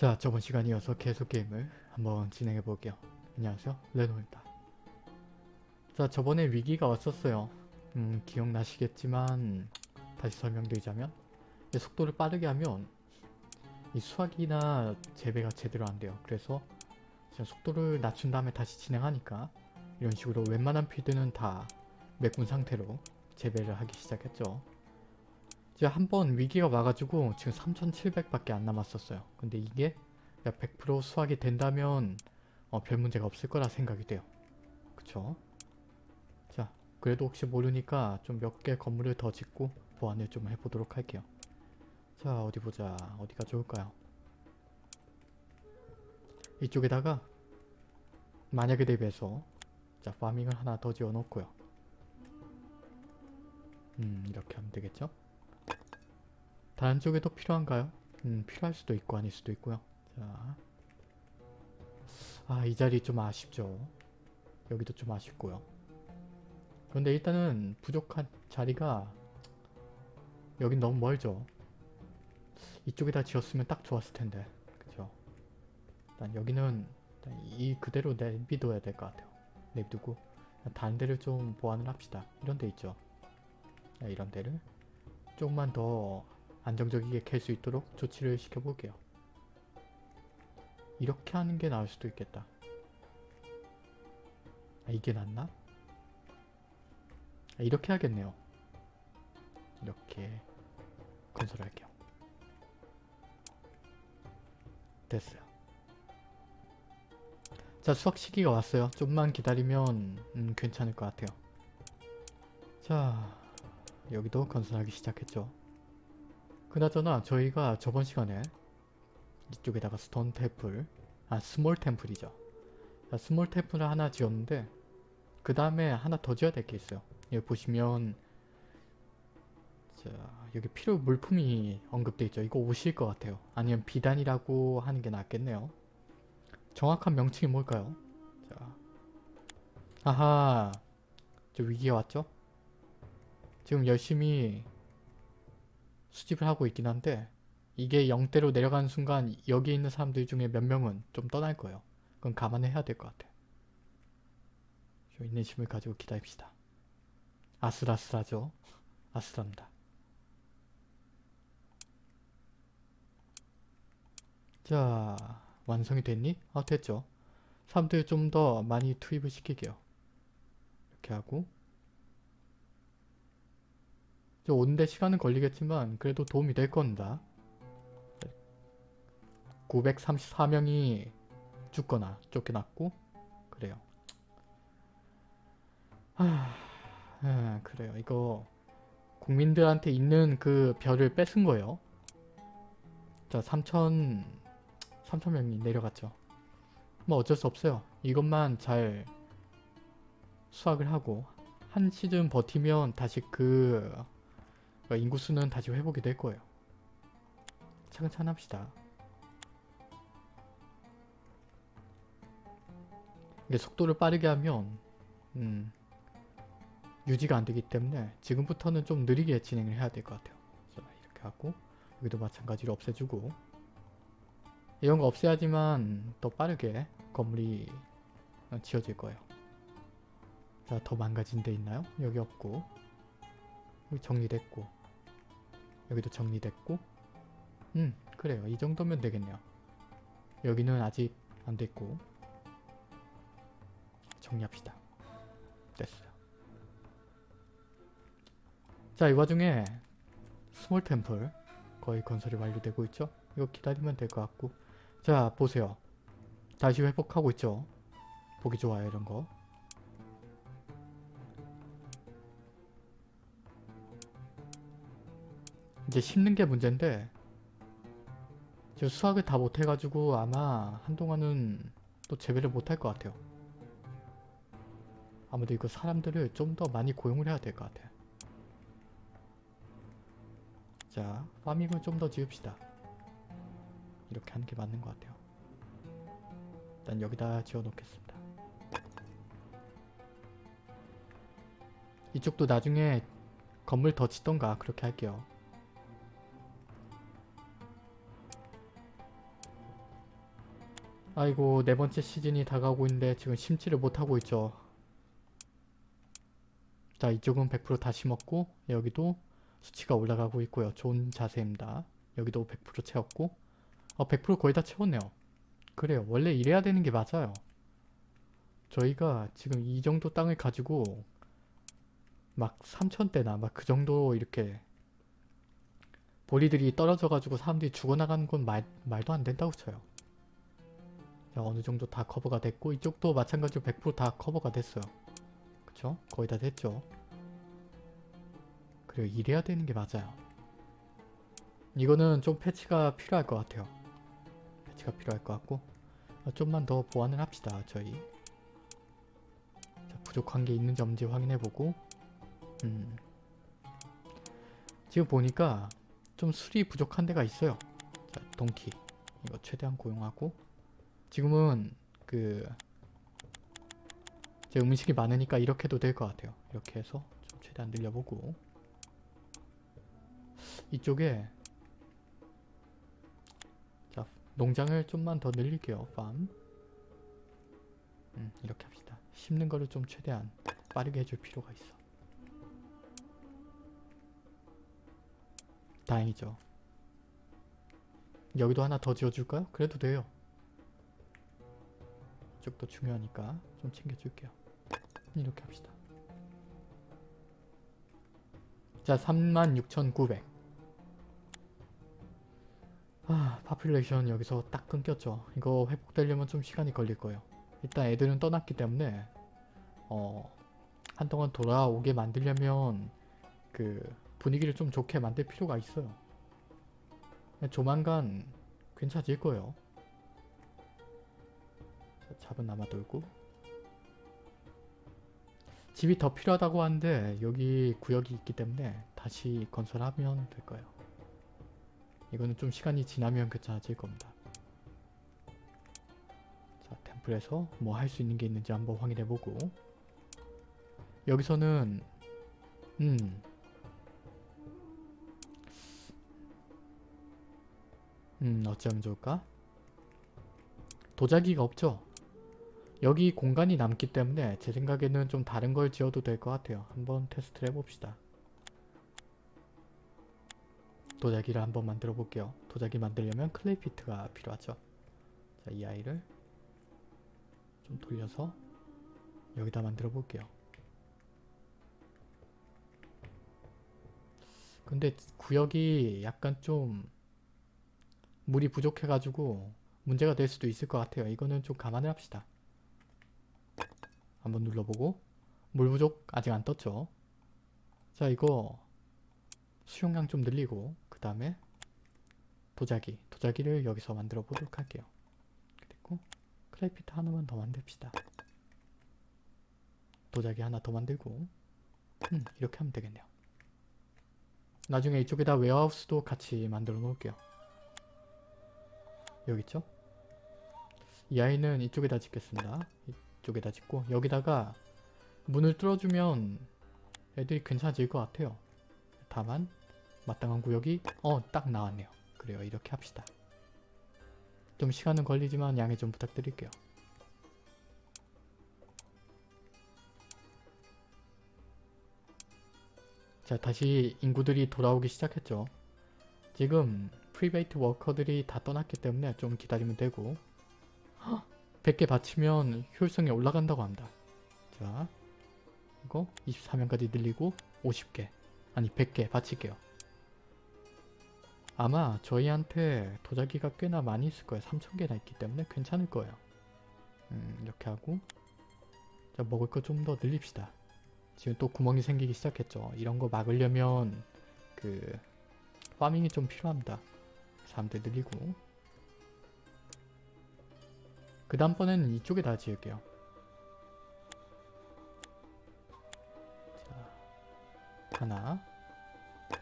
자 저번 시간 이어서 계속 게임을 한번 진행해 볼게요. 안녕하세요 레노입니다. 자 저번에 위기가 왔었어요. 음 기억나시겠지만 다시 설명드리자면 이 속도를 빠르게 하면 이 수학이나 재배가 제대로 안 돼요. 그래서 속도를 낮춘 다음에 다시 진행하니까 이런 식으로 웬만한 필드는 다 메꾼 상태로 재배를 하기 시작했죠. 이제 한 번 위기가 와가지고 지금 3700밖에 안 남았었어요. 근데 이게 100% 수확이 된다면 어, 별 문제가 없을 거라 생각이 돼요. 그쵸? 자, 그래도 혹시 모르니까 좀 몇 개 건물을 더 짓고 보완을 좀 해보도록 할게요. 자, 어디 보자. 어디가 좋을까요? 이쪽에다가 만약에 대비해서 자, 파밍을 하나 더 지어 놓고요. 음, 이렇게 하면 되겠죠? 다른 쪽에도 필요한가요? 음, 필요할 수도 있고 아닐 수도 있고요. 자, 아, 이 자리 좀 아쉽죠. 여기도 좀 아쉽고요. 그런데 일단은 부족한 자리가 여긴 너무 멀죠. 이쪽에다 지었으면 딱 좋았을 텐데. 그죠? 일단 여기는 일단 이 그대로 내비둬야 될 것 같아요. 내비두고 다른 데를 좀 보완을 합시다. 이런 데 있죠. 네, 이런 데를 조금만 더 안정적이게 캘 수 있도록 조치를 시켜볼게요. 이렇게 하는 게 나을 수도 있겠다. 아, 이게 낫나? 아, 이렇게 하겠네요. 이렇게 건설할게요. 됐어요. 자 수확 시기가 왔어요. 좀만 기다리면 음, 괜찮을 것 같아요. 자 여기도 건설하기 시작했죠. 그나저나 저희가 저번 시간에 이쪽에다가 stone temple 아 small temple이죠. 자, small temple을 하나 지었는데 그 다음에 하나 더 지어야 될 게 있어요. 여기 보시면 자 여기 필요 물품이 언급돼 있죠. 이거 옷일 것 같아요. 아니면 비단이라고 하는 게 낫겠네요. 정확한 명칭이 뭘까요? 자 아하 저 위기가 왔죠? 지금 열심히 수집을 하고 있긴 한데 이게 0대로 내려가는 순간 여기 있는 사람들 중에 몇 명은 좀 떠날 거예요. 그건 감안해야 될 것 같아. 좀 인내심을 가지고 기다립시다. 아슬아슬하죠? 아슬합니다. 자, 완성이 됐니? 아, 됐죠. 사람들 좀 더 많이 투입을 시킬게요. 이렇게 하고 오는데 시간은 걸리겠지만 그래도 도움이 될 겁니다. 934명이 죽거나 쫓겨났고 그래요. 아, 아 그래요. 이거 국민들한테 있는 그 별을 뺏은 거예요. 자 3천 3천명이 내려갔죠. 뭐 어쩔 수 없어요. 이것만 잘 수확을 하고 한 시즌 버티면 다시 그 인구수는 다시 회복이 될 거예요. 차근차근 합시다. 이게 속도를 빠르게 하면 음, 유지가 안 되기 때문에 지금부터는 좀 느리게 진행을 해야 될 것 같아요. 자, 이렇게 하고 여기도 마찬가지로 없애주고 이런 거 없애야지만 더 빠르게 건물이 지어질 거예요. 자, 더 망가진 데 있나요? 여기 없고 여기 정리됐고 여기도 정리됐고 음 그래요. 이 정도면 되겠네요. 여기는 아직 안 됐고 정리합시다. 됐어요. 자, 이 와중에 small temple 거의 건설이 완료되고 있죠? 이거 기다리면 될 것 같고 자, 보세요. 다시 회복하고 있죠? 보기 좋아요, 이런 거. 이제 심는 게 문제인데 지금 수학을 다 못해가지고 아마 한동안은 또 재배를 못할 것 같아요. 아무도 이거 사람들을 좀 더 많이 고용을 해야 될 것 같아. 자, 파밍을 좀 더 지읍시다. 이렇게 하는 게 맞는 것 같아요. 일단 여기다 지어 놓겠습니다. 이쪽도 나중에 건물 더 짓던가 그렇게 할게요. 아이고 네 번째 시즌이 다가오고 있는데 지금 심지를 못하고 있죠. 자 이쪽은 100%다 심었고 여기도 수치가 올라가고 있고요. 좋은 자세입니다. 여기도 100% 채웠고 어, 100% 거의 다 채웠네요. 그래요. 원래 이래야 되는 게 맞아요. 저희가 지금 이 정도 땅을 가지고 막 3천대나 막 그 정도 이렇게 보리들이 떨어져가지고 사람들이 죽어나가는 건 말, 말도 안 된다고 쳐요. 자, 어느 정도 다 커버가 됐고 이쪽도 마찬가지로 100%다 커버가 됐어요. 그쵸? 거의 다 됐죠. 그리고 이래야 되는 게 맞아요. 이거는 좀 패치가 필요할 것 같아요. 패치가 필요할 것 같고 어, 좀만 더 보완을 합시다. 저희 자, 부족한 게 있는지 없는지 확인해보고 음. 지금 보니까 좀 술이 부족한 데가 있어요. 자, 동키 이거 최대한 고용하고 지금은 그제 음식이 많으니까 이렇게 해도 될 것 같아요. 이렇게 해서 좀 최대한 늘려보고 이쪽에 자 농장을 좀만 더 늘릴게요. 팜 음, 이렇게 합시다. 심는 거를 좀 최대한 빠르게 해줄 필요가 있어. 다행이죠. 여기도 하나 더 지어줄까요? 그래도 돼요. 이쪽도 중요하니까 좀 챙겨줄게요. 이렇게 합시다. 자, 36,900. 아, 파퓰레이션 여기서 딱 끊겼죠. 이거 회복되려면 좀 시간이 걸릴 거예요. 일단 애들은 떠났기 때문에 어, 한동안 돌아오게 만들려면 그 분위기를 좀 좋게 만들 필요가 있어요. 조만간 괜찮아질 거예요. 자, 잡은 남아 돌고 집이 더 필요하다고 하는데 여기 구역이 있기 때문에 다시 건설하면 될 거예요. 이거는 좀 시간이 지나면 괜찮아질 겁니다. 자, 템플에서 뭐 할 수 있는 게 있는지 한번 확인해보고 여기서는 음 음, 어쩌면 좋을까? 도자기가 없죠? 여기 공간이 남기 때문에 제 생각에는 좀 다른 걸 지어도 될 것 같아요. 한번 테스트를 해봅시다. 도자기를 한번 만들어 볼게요. 도자기 만들려면 클레이 피트가 필요하죠. 자, 이 아이를 좀 돌려서 여기다 만들어 볼게요. 근데 구역이 약간 좀 물이 부족해가지고 문제가 될 수도 있을 것 같아요. 이거는 좀 감안을 합시다. 한번 눌러보고 물 부족 아직 안 떴죠. 자 이거 수용량 좀 늘리고 그 다음에 도자기 도자기를 여기서 만들어 보도록 할게요. 그리고 클레이피트 하나만 더 만듭시다. 도자기 하나 더 만들고 음, 이렇게 하면 되겠네요. 나중에 이쪽에다 웨어하우스도 같이 만들어 놓을게요. 여기 있죠? 이 아이는 이쪽에다 짓겠습니다. 이쪽에다 짓고 여기다가 문을 뚫어주면 애들이 괜찮아질 것 같아요. 다만 마땅한 구역이 어 딱 나왔네요. 그래요 이렇게 합시다. 좀 시간은 걸리지만 양해 좀 부탁드릴게요. 자 다시 인구들이 돌아오기 시작했죠. 지금 private worker들이 다 떠났기 때문에 좀 기다리면 되고 100개 바치면 효율성이 올라간다고 합니다. 자 이거 24명까지 늘리고 50개 아니 100개 바칠게요. 아마 저희한테 도자기가 꽤나 많이 있을 거예요. 3000개나 있기 때문에 괜찮을 거예요. 음, 이렇게 하고 자 먹을 거 좀 더 늘립시다. 지금 또 구멍이 생기기 시작했죠. 이런 거 막으려면 그 파밍이 좀 필요합니다. 사람들 늘리고 그 다음번에는 이쪽에 다 지을게요. 자, 하나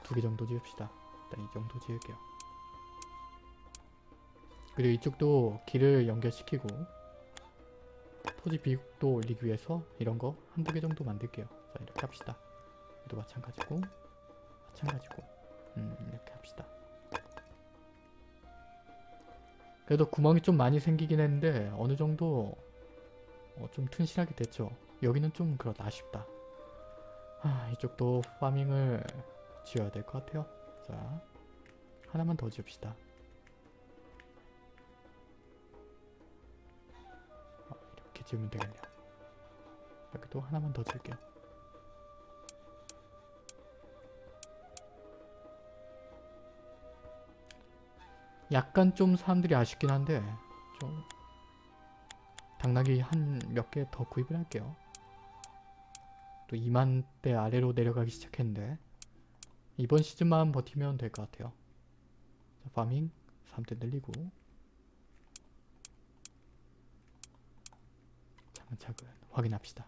두 개 정도 지읍시다. 일단 이 정도 지을게요. 그리고 이쪽도 길을 연결시키고 토지 비육도 올리기 위해서 이런 거 한두 개 정도 만들게요. 자 이렇게 합시다. 이도 마찬가지고 마찬가지고 음 이렇게 합시다. 그래도 구멍이 좀 많이 생기긴 했는데 어느 정도 어, 좀 튼실하게 됐죠. 여기는 좀 그렇다 아쉽다. 아, 이쪽도 파밍을 지어야 될 것 같아요. 자, 하나만 더 지읍시다. 어, 이렇게 지으면 되겠네요. 여기도 하나만 더 지을게요. 약간 좀 사람들이 아쉽긴 한데 좀 당나귀 한 몇 개 더 구입을 할게요. 또 2만대 아래로 내려가기 시작했는데 이번 시즌만 버티면 될 것 같아요. 자, 파밍 3대 늘리고 차근차근 확인합시다.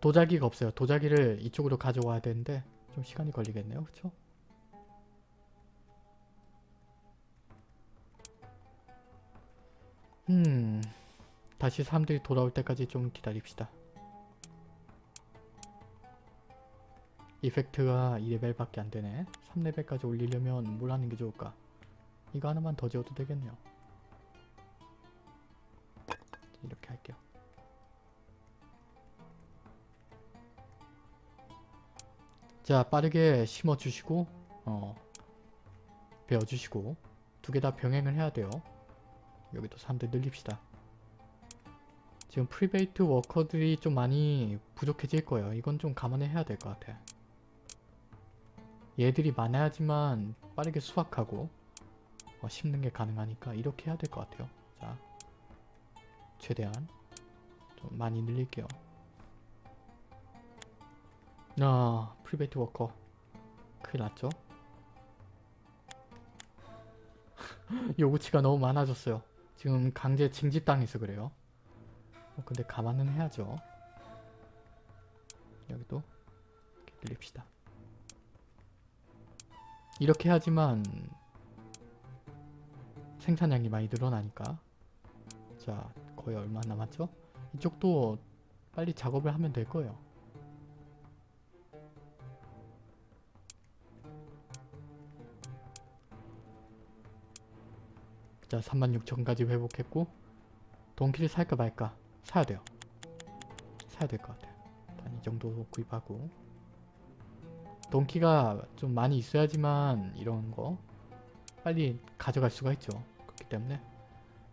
도자기가 없어요. 도자기를 이쪽으로 가져와야 되는데 좀 시간이 걸리겠네요. 그쵸? 음... 다시 사람들이 돌아올 때까지 좀 기다립시다. 이펙트가 2레벨밖에 안 되네. 3레벨까지 올리려면 뭘 하는 게 좋을까? 이거 하나만 더 지어도 되겠네요. 이렇게 할게요. 자 빠르게 심어주시고 어 베어주시고 두 개 다 병행을 해야 돼요. 여기도 3대 늘립시다. 지금 private worker들이 좀 많이 부족해질 거예요. 이건 좀 감안해야 될 것 같아. 얘들이 많아야지만 빠르게 수확하고 어, 심는 게 가능하니까 이렇게 해야 될 것 같아요. 자, 최대한 좀 많이 늘릴게요. 아, private worker 큰일 났죠? 요구치가 너무 많아졌어요. 지금 강제 징집당해서 그래요. 어, 근데 감안은 해야죠. 여기도 이렇게 늘립시다. 이렇게 해야지만 생산량이 많이 늘어나니까 자 거의 얼마 남았죠? 이쪽도 빨리 작업을 하면 될 거예요. 자 36,000까지 회복했고 동키를 살까 말까 사야 돼요. 사야 될 것 같아요. 일단 이 정도 구입하고 동키가 좀 많이 있어야지만 이런 거 빨리 가져갈 수가 있죠. 그렇기 때문에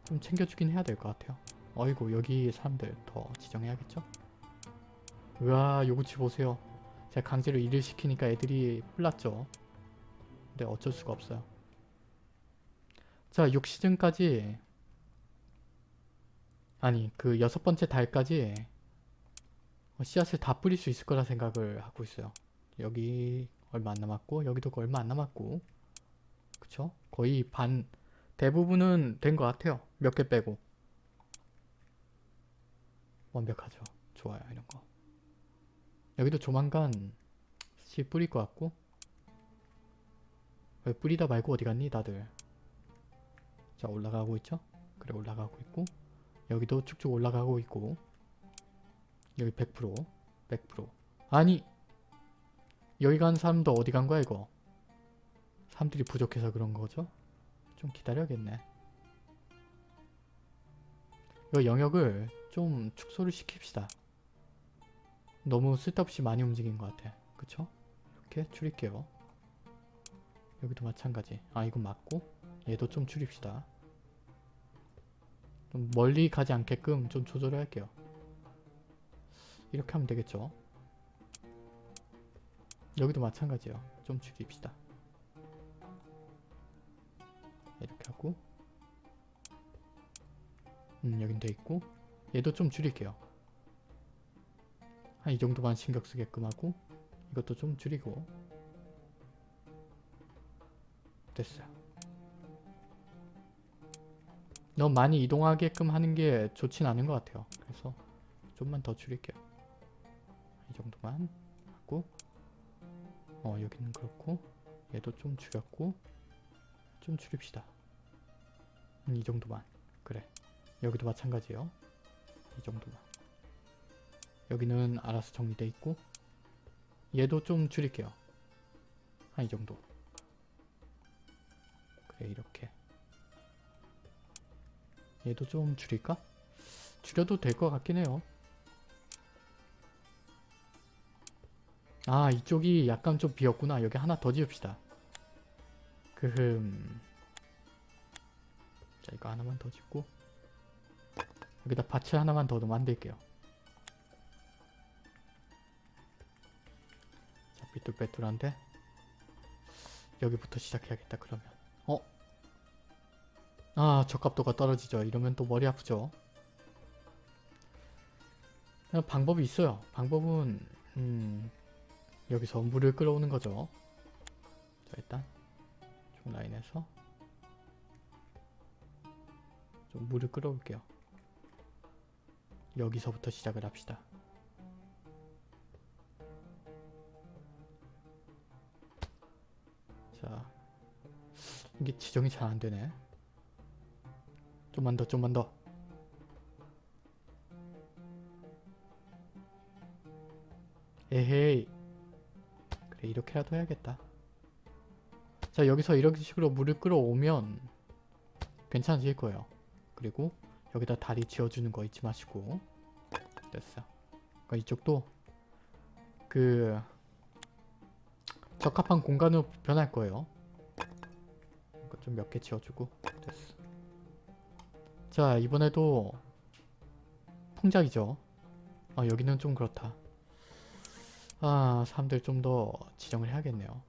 좀 챙겨주긴 해야 될 것 같아요. 어이구 여기 사람들 더 지정해야겠죠? 우와 요구치 보세요. 제가 강제로 일을 시키니까 애들이 혼났죠. 근데 어쩔 수가 없어요. 자 6시즌까지 아니 그 여섯 번째 달까지 씨앗을 다 뿌릴 수 있을 거라 생각을 하고 있어요. 여기 얼마 안 남았고 여기도 얼마 안 남았고 그쵸? 거의 반 대부분은 된 것 같아요. 몇 개 빼고 완벽하죠. 좋아요 이런 거 여기도 조만간 씨 뿌릴 것 같고 왜 뿌리다 말고 어디 갔니 다들 자 올라가고 있죠? 그래 올라가고 있고. 여기도 쭉쭉 올라가고 있고. 여기 100% 100% 아니 여기 간 사람도 어디 간 거야 이거? 사람들이 부족해서 그런 거죠? 좀 기다려야겠네. 이거 영역을 좀 축소를 시킵시다. 너무 쓸데없이 많이 움직인 것 같아. 그쵸? 이렇게 줄일게요 여기도 마찬가지. 아 이건 맞고? 얘도 좀 줄입시다. 좀 멀리 가지 않게끔 좀 조절을 할게요. 이렇게 하면 되겠죠? 여기도 마찬가지예요. 좀 줄입시다. 이렇게 하고. 음 여긴 돼있고. 얘도 좀 줄일게요. 한 이 정도만 신경 쓰게끔 하고 이것도 좀 줄이고 됐어요. 너무 많이 이동하게끔 하는 게 좋진 않은 것 같아요. 그래서 좀만 더 줄일게요. 이 정도만 하고 어 여기는 그렇고 얘도 좀 줄였고 좀 줄입시다. 음, 이 정도만. 그래. 여기도 마찬가지예요. 이 정도만. 여기는 알아서 정리돼 있고 얘도 좀 줄일게요. 한 이 정도. 그래 이렇게. 얘도 좀 줄일까? 줄여도 될 것 같긴 해요. 아 이쪽이 약간 좀 비었구나. 여기 하나 더 지읍시다. 그흠. 자 이거 하나만 더 짓고 여기다 밭을 하나만 더 만들게요. 자 삐뚤빼뚤한데 여기부터 시작해야겠다 그러면 어? 아 적합도가 떨어지죠. 이러면 또 머리 아프죠. 방법이 있어요. 방법은 음, 여기서 물을 끌어오는 거죠. 자 일단 중 라인에서 좀 물을 끌어올게요. 여기서부터 시작을 합시다. 자, 이게 지정이 잘 안되네. 좀만 더, 좀만 더. 에헤이. 그래, 이렇게라도 해야겠다. 자, 여기서 이런 식으로 물을 끌어오면 괜찮아질 거예요. 그리고 여기다 다리 지어주는 거 잊지 마시고 됐어. 그러니까 이쪽도 그 적합한 공간으로 변할 거예요. 좀 몇 개 지어주고 됐어. 자 이번에도 풍작이죠. 아 여기는 좀 그렇다. 아 사람들 좀 더 지정을 해야겠네요.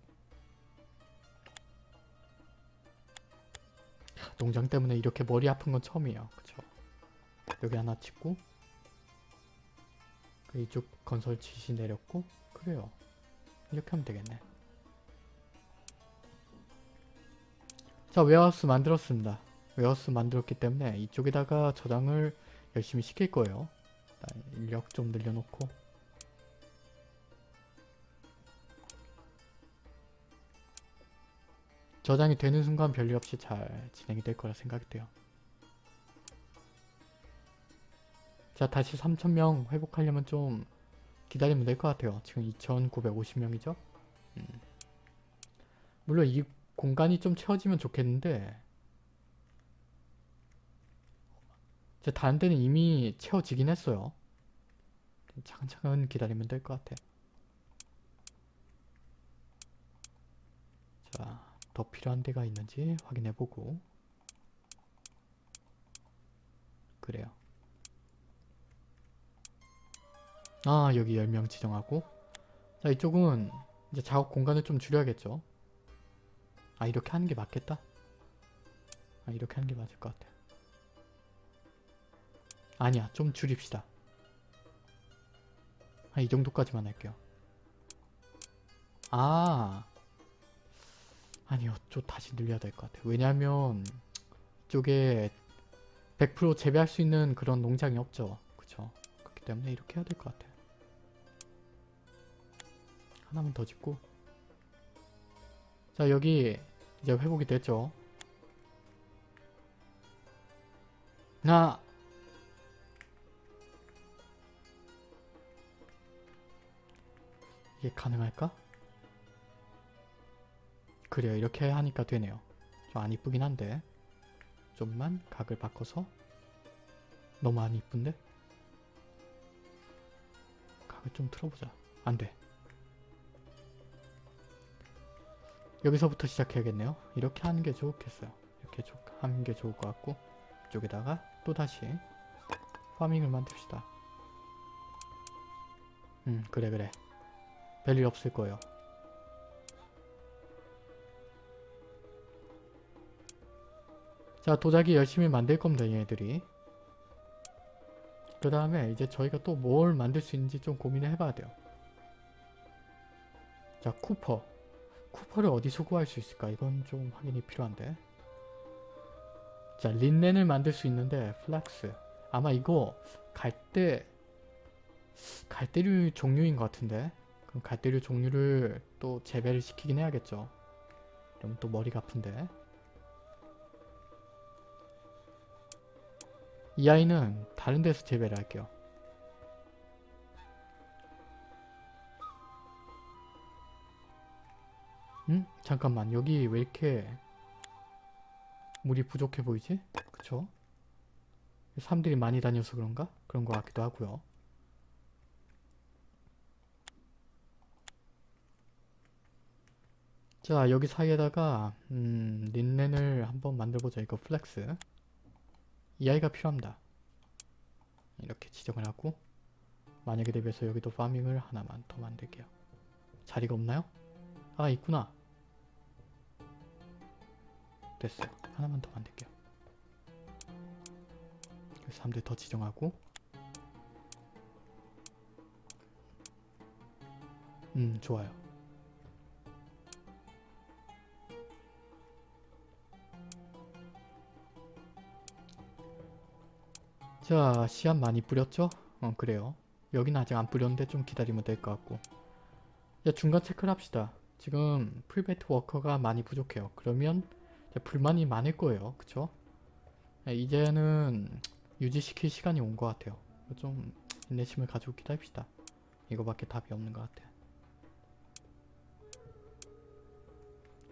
농장 때문에 이렇게 머리 아픈 건 처음이에요. 그쵸? 여기 하나 짓고 그 이쪽 건설 지시 내렸고 그래요. 이렇게 하면 되겠네. 자 warehouse 만들었습니다. warehouse 만들었기 때문에 이쪽에다가 저장을 열심히 시킬 거예요. 인력 좀 늘려놓고 저장이 되는 순간 별일 없이 잘 진행이 될 거라 생각이 돼요. 자 다시 3,000명 회복하려면 좀 기다리면 될 것 같아요. 지금 2,950명이죠? 음. 물론 이 공간이 좀 채워지면 좋겠는데 제 다른 데는 이미 채워지긴 했어요. 차근차근 기다리면 될 것 같아. 자, 더 필요한 데가 있는지 확인해보고 그래요. 아 여기 10명 지정하고 자 이쪽은 이제 작업 공간을 좀 줄여야겠죠. 아 이렇게 하는 게 맞겠다? 아 이렇게 하는 게 맞을 것 같아. 아니야 좀 줄입시다. 아이 정도까지만 할게요. 아 아니요 좀 다시 늘려야 될 것 같아요. 왜냐면 이쪽에 100% 재배할 수 있는 그런 농장이 없죠. 그쵸? 그렇기 때문에 이렇게 해야 될 것 같아요. 하나만 더 짓고 자 여기 이제 회복이 됐죠. 나 이게 가능할까? 그래요. 이렇게 하니까 되네요. 좀 안 이쁘긴 한데. 좀만 각을 바꿔서. 너무 안 이쁜데? 각을 좀 틀어보자. 안돼. 여기서부터 시작해야겠네요. 이렇게 하는 게 좋겠어요. 이렇게 하는 게 좋을 것 같고 이쪽에다가 또다시 파밍을 만듭시다. 음 그래 그래 별일 없을 거예요. 자 도자기 열심히 만들 겁니다 얘네들이. 그 다음에 이제 저희가 또 뭘 만들 수 있는지 좀 고민을 해봐야 돼요. 자 copper. copper를 어디서 구할 수 있을까? 이건 좀 확인이 필요한데. 자 린넨을 만들 수 있는데 flax. 아마 이거 갈대 갈대류 종류인 것 같은데 갈대류 종류를 또 재배를 시키긴 해야겠죠. 그럼 또 머리가 아픈데. 이 아이는 다른 데서 재배를 할게요. 응? 잠깐만 여기 왜 이렇게 물이 부족해 보이지? 그쵸? 사람들이 많이 다녀서 그런가? 그런 것 같기도 하고요. 자 여기 사이에다가 음, 린넨을 한번 만들어보자. 이거 flax 이 아이가 필요합니다. 이렇게 지정을 하고 만약에 대비해서 여기도 farming을 하나만 더 만들게요. 자리가 없나요? 아 있구나. 됐어요. 하나만 더 만들게요. 여기 사람들 더 지정하고 음 좋아요. 자 씨앗 많이 뿌렸죠? 어 그래요. 여기는 아직 안 뿌렸는데 좀 기다리면 될 것 같고 자 중간 체크를 합시다. 지금 풀베이트 워커가 많이 부족해요. 그러면 불만이 많을 거예요. 그쵸? 네, 이제는 유지시킬 시간이 온 것 같아요. 좀 인내심을 가지고 기다립시다. 이거밖에 답이 없는 것 같아.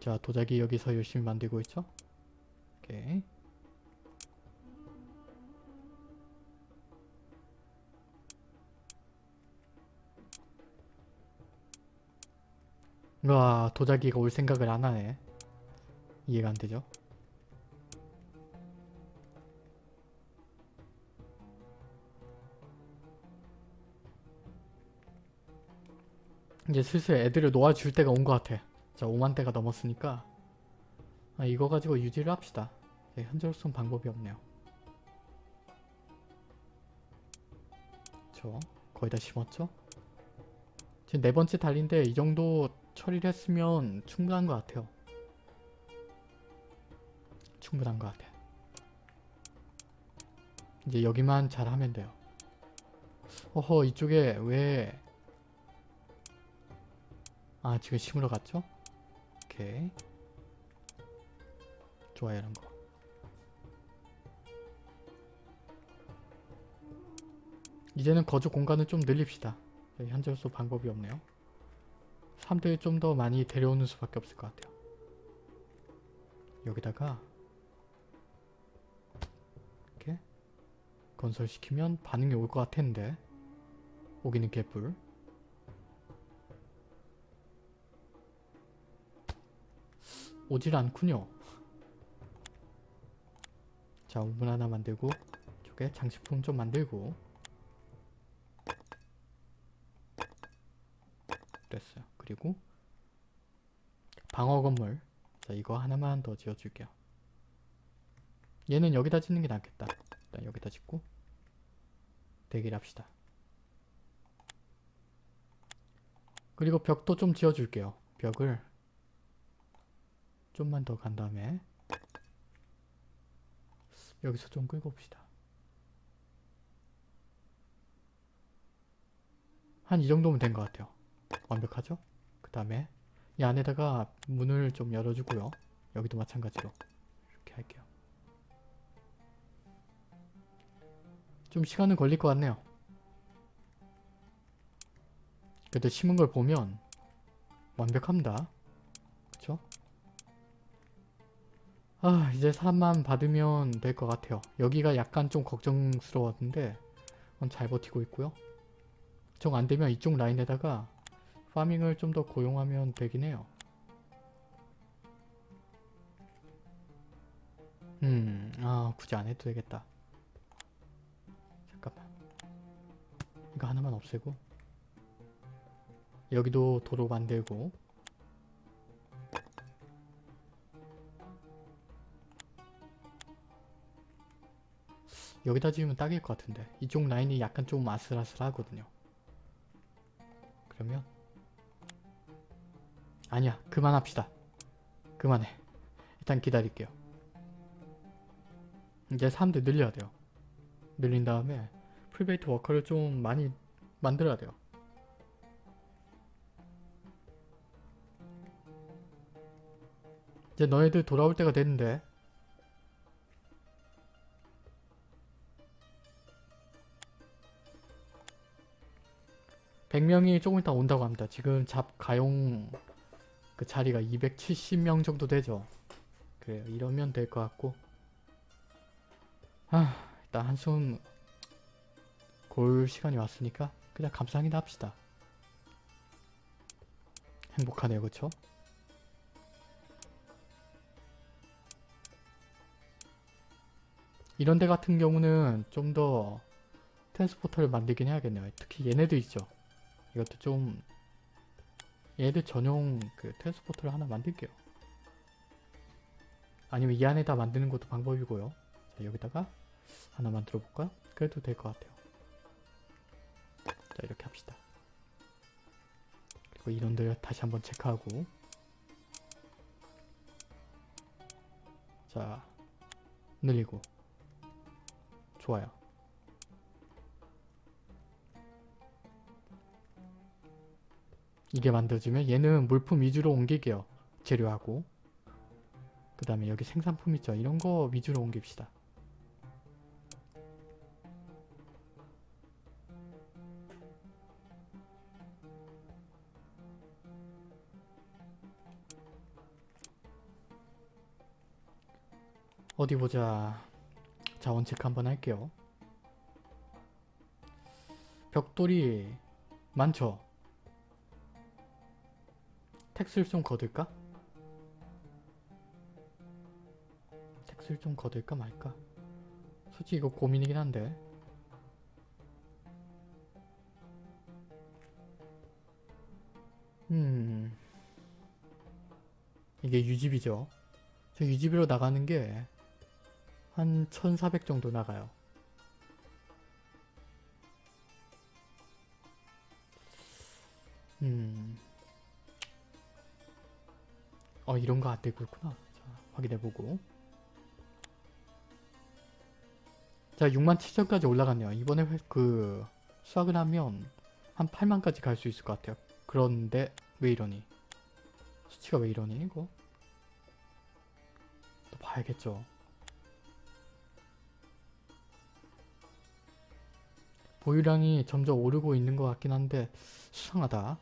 자 도자기 여기서 열심히 만들고 있죠? 오케이. 와 도자기가 올 생각을 안 하네. 이해가 안 되죠? 이제 슬슬 애들을 놓아줄 때가 온 것 같아. 자 5만 대가 넘었으니까 아, 이거 가지고 유지를 합시다. 네, 현재로서는 방법이 없네요. 저 거의 다 심었죠? 지금 네 번째 달인데 이 정도 처리를 했으면 충분한 것 같아요. 충분한 것 같아. 이제 여기만 잘하면 돼요. 어허 이쪽에 왜... 아 지금 심으러 갔죠? 오케이. 좋아요 이런 거. 이제는 거주 공간을 좀 늘립시다. 네, 현재로서 방법이 없네요. 사람들이 좀 더 많이 데려오는 수밖에 없을 것 같아요. 여기다가 이렇게 건설시키면 반응이 올 것 같았는데 오기는 개뿔 오질 않군요. 자 우물 하나 만들고 이쪽에 장식품 좀 만들고 됐어요. 그리고 방어 건물 자 이거 하나만 더 지어줄게요. 얘는 여기다 짓는 게 낫겠다. 일단 여기다 짓고 대기를 합시다. 그리고 벽도 좀 지어줄게요. 벽을 좀만 더 간 다음에 여기서 좀 끌고 옵시다. 한 이 정도면 된 것 같아요. 완벽하죠? 그 다음에 이 안에다가 문을 좀 열어주고요. 여기도 마찬가지로 이렇게 할게요. 좀 시간은 걸릴 것 같네요. 그래도 심은 걸 보면 완벽합니다. 그쵸? 아 이제 사람만 받으면 될 것 같아요. 여기가 약간 좀 걱정스러웠는데 잘 버티고 있고요. 정 안되면 이쪽 라인에다가 파밍을 좀 더 고용하면 되긴 해요. 음, 아 굳이 안 해도 되겠다. 잠깐만. 이거 하나만 없애고 여기도 도로 만들고 여기다 지으면 딱일 것 같은데 이쪽 라인이 약간 좀 아슬아슬하거든요. 그러면 아니야 그만합시다. 그만해. 일단 기다릴게요. 이제 사람들 늘려야 돼요. 늘린 다음에 풀베이트 워커를 좀 많이 만들어야 돼요. 이제 너희들 돌아올 때가 됐는데 100명이 조금 이따 온다고 합니다. 지금 잡 가용 그 자리가 270명 정도 되죠. 그래요. 이러면 될 것 같고. 아, 일단 한숨 골 시간이 왔으니까 그냥 감상이나 합시다. 행복하네요, 그쵸? 이런 데 같은 경우는 좀 더 트랜스포터를 만들긴 해야겠네요. 특히 얘네들 있죠. 이것도 좀 얘들 전용 그 트랜스포터를 하나 만들게요. 아니면 이 안에다 만드는 것도 방법이고요. 자, 여기다가 하나 만들어 볼까요? 그래도 될 것 같아요. 자, 이렇게 합시다. 그리고 이런들 다시 한번 체크하고 자, 늘리고 좋아요. 이게 만들어지면 얘는 물품 위주로 옮길게요. 재료하고 그 다음에 여기 생산품 있죠. 이런 거 위주로 옮깁시다. 어디 보자. 자원 체크 한번 할게요. 벽돌이 많죠? 텍스를 좀 거둘까? 텍스를 좀 거둘까 말까? 솔직히 이거 고민이긴 한데. 음. 이게 유집이죠. 저 유집으로 나가는 게 한 1400 정도 나가요. 음 어 이런 거 안 되고 있구나. 자 확인해보고. 자 6만 7천까지 올라갔네요. 이번에 회- 그 수확을 하면 한 8만까지 갈 수 있을 것 같아요. 그런데 왜 이러니? 수치가 왜 이러니 이거? 또 봐야겠죠. 보유량이 점점 오르고 있는 것 같긴 한데 수상하다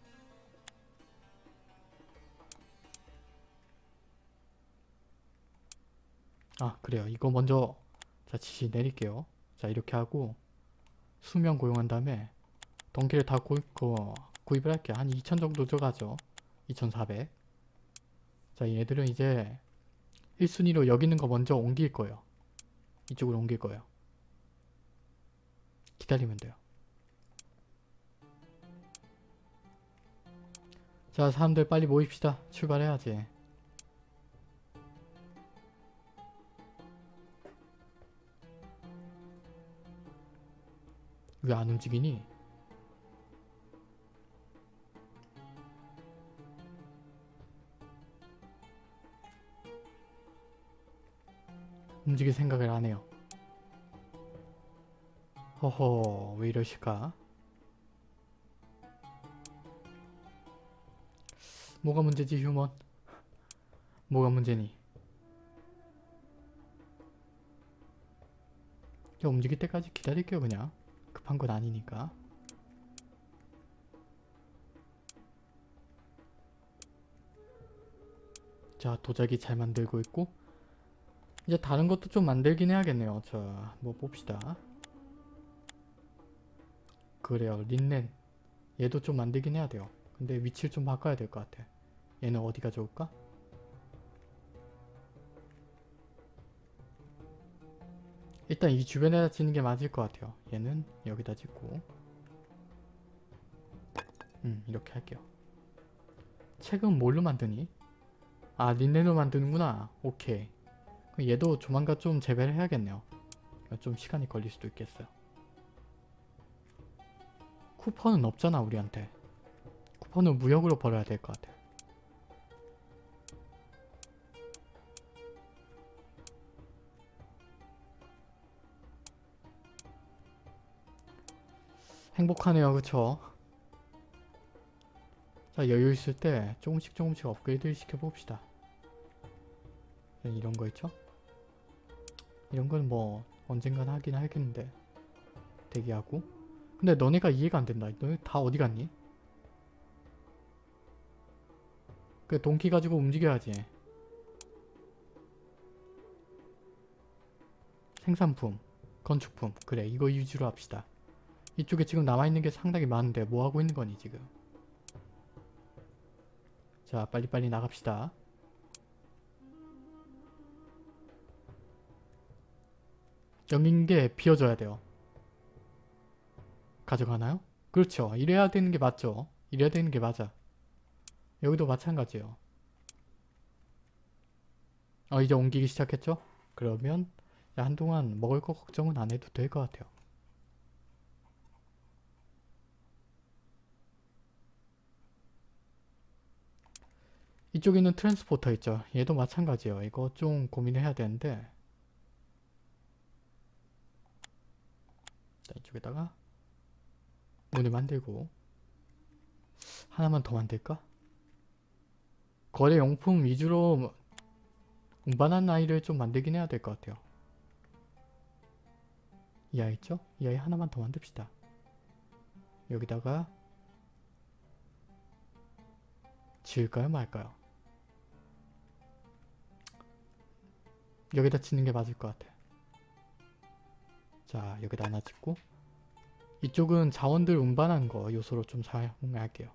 아 그래요. 이거 먼저 자 지시 내릴게요. 자 이렇게 하고 수명 고용한 다음에 동기를 다 구입, 그, 구입을 할게요. 한 2000 정도 들어가죠. 2400자 얘들은 이제 1순위로 여기 있는 거 먼저 옮길 거예요. 이쪽으로 옮길 거예요. 기다리면 돼요. 자 사람들 빨리 모입시다. 출발해야지 왜 안 움직이니? 움직일 생각을 안 해요. 허허, 왜 이러실까? 뭐가 문제지, 휴먼? 뭐가 문제니? 저 움직일 때까지 기다릴게요, 그냥. 급한 건 아니니까. 자, 도자기 잘 만들고 있고 이제 다른 것도 좀 만들긴 해야겠네요. 자, 뭐 봅시다. 그래요, 린넨. 얘도 좀 만들긴 해야 돼요. 근데 위치를 좀 바꿔야 될 것 같아. 얘는 어디가 좋을까? 일단 이 주변에다 짓는 게 맞을 것 같아요. 얘는 여기다 짓고 음 이렇게 할게요. 책은 뭘로 만드니? 아 린넨으로 만드는구나. 오케이. 그럼 얘도 조만간 좀 재배를 해야겠네요. 좀 시간이 걸릴 수도 있겠어요. 쿠퍼는 없잖아 우리한테. 쿠퍼는 무역으로 벌어야 될 것 같아. 행복하네요 그쵸? 자 여유 있을 때 조금씩 조금씩 업그레이드 시켜봅시다 이런 거 있죠? 이런 건 뭐 언젠간 하긴 하겠는데 대기하고 근데 너네가 이해가 안 된다 너네 다 어디 갔니? 그 동키 가지고 움직여야지. 생산품, 건축품. 그래 이거 위주로 합시다. 이쪽에 지금 남아있는 게 상당히 많은데 뭐하고 있는 거니 지금. 자 빨리빨리 나갑시다. 여긴 게 비워져야 돼요. 가져가나요? 그렇죠. 이래야 되는 게 맞죠. 이래야 되는 게 맞아. 여기도 마찬가지예요. 어 이제 옮기기 시작했죠? 그러면 야, 한동안 먹을 거 걱정은 안 해도 될 것 같아요. 이쪽에 있는 트랜스포터 있죠? 얘도 마찬가지예요. 이거 좀 고민해야 되는데 자 이쪽에다가 문을 만들고 하나만 더 만들까? 거래 용품 위주로 운반한 아이를 좀 만들긴 해야 될 것 같아요. 이 아이 있죠? 이 아이 하나만 더 만듭시다. 여기다가 지을까요 말까요? 여기다 짓는 게 맞을 것 같아. 자 여기다 하나 짓고 이쪽은 자원들 운반한 거 요소로 좀 사용할게요.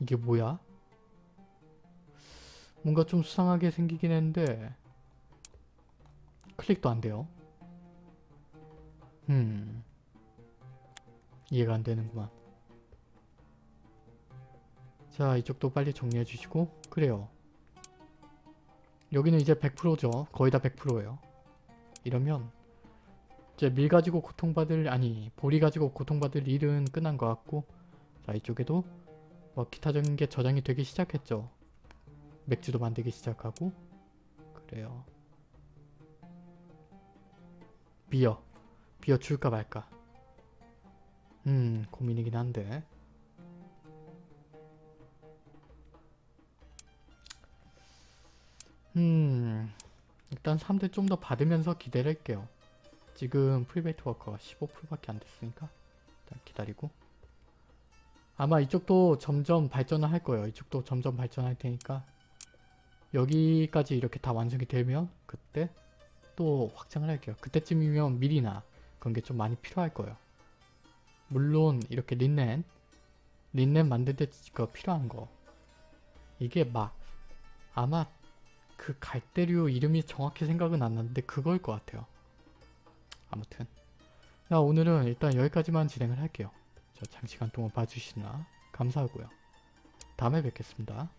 이게 뭐야? 뭔가 좀 수상하게 생기긴 했는데 클릭도 안 돼요. 음 이해가 안 되는구만. 자 이쪽도 빨리 정리해 주시고 그래요. 여기는 이제 100%죠. 거의 다 100%예요. 이러면 이제 밀 가지고 고통받을 아니 보리 가지고 고통받을 일은 끝난 것 같고 자 이쪽에도 뭐 기타적인 게 저장이 되기 시작했죠. 맥주도 만들기 시작하고 그래요. 비어 비어 줄까 말까 음 고민이긴 한데 음 일단 3대 좀 더 받으면서 기대를 할게요. 지금 private worker가 15%밖에 안 됐으니까 일단 기다리고. 아마 이쪽도 점점 발전을 할 거예요. 이쪽도 점점 발전할 테니까. 여기까지 이렇게 다 완성이 되면 그때 또 확장을 할게요. 그때쯤이면 밀이나 그런 게 좀 많이 필요할 거예요. 물론 이렇게 린넨 린넨 만들 때그 필요한 거. 이게 막 아마 그 갈대류 이름이 정확히 생각은 안 나는데 그걸 것 같아요. 아무튼 자 오늘은 일단 여기까지만 진행을 할게요. 자 장시간 동안 봐주시나 감사하고요. 다음에 뵙겠습니다.